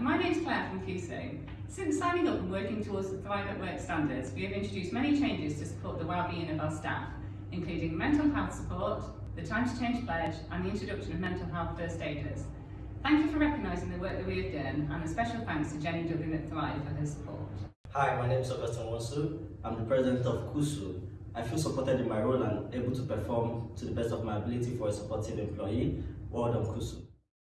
my name is Claire from KUSU. Since signing up and working towards the Thrive at Work standards, we have introduced many changes to support the well-being of our staff, including mental health support, the Time to Change pledge and the introduction of mental health first aiders. Thank you for recognising the work that we have done and a special thanks to Jenny Duggan at Thrive for her support. Hi, my name is Augustine Wonsu. I'm the president of KUSU. I feel supported in my role and able to perform to the best of my ability for a supportive employee. Well done, KUSU.